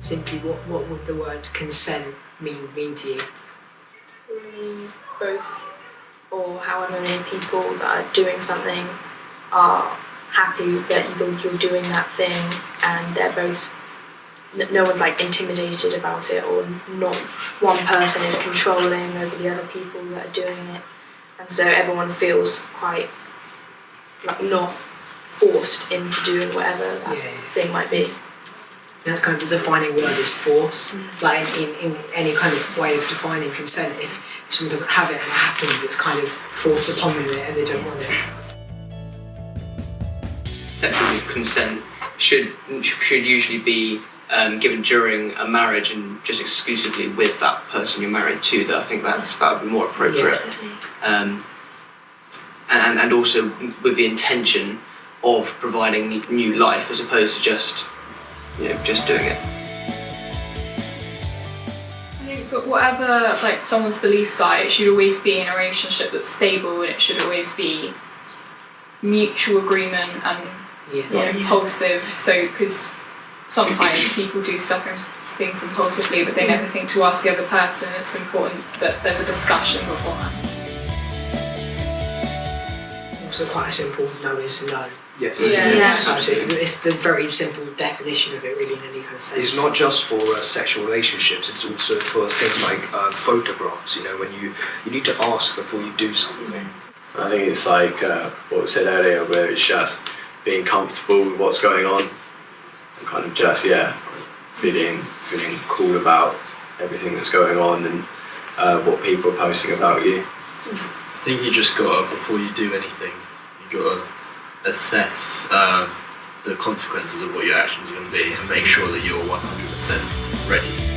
simply, what, what would the word consent mean mean to you? mean both or however many people that are doing something are happy that you're, you're doing that thing and they're both no one's like intimidated about it or not one person is controlling over the other people that are doing it and so everyone feels quite like not forced into doing whatever that Yeah. thing might be That's kind of the defining word is force. Like in, in, in any kind of way of defining consent, if someone doesn't have it and it happens, it's kind of forced upon them and they don't want it. sexual consent should should usually be um, given during a marriage and just exclusively with that person you're married to. That I think that's that would be more appropriate. Um, and and also with the intention of providing new life as opposed to just you know just doing it. I think, but whatever like someone's beliefs are, it should always be in a relationship that's stable, and it should always be mutual agreement and Yeah. you know impulsive. So because sometimes people do stuff and things impulsively, but they never think to ask the other person. It's important that there's a discussion beforehand. Also, quite a simple no is no. Yes. Yeah. Yeah. So it's, it's the very simple definition of it, really, in any kind of sense. It's not just for uh, sexual relationships. It's also for things like uh, photographs. You know, when you you need to ask before you do something. I think it's like uh, what was said earlier, where it's just being comfortable with what's going on and kind of just yeah, feeling feeling cool about everything that's going on and uh, what people are posting about you. I think you just gotta before you do anything, you gotta assess um, the consequences of what your actions are going to be and make sure that you're 100% ready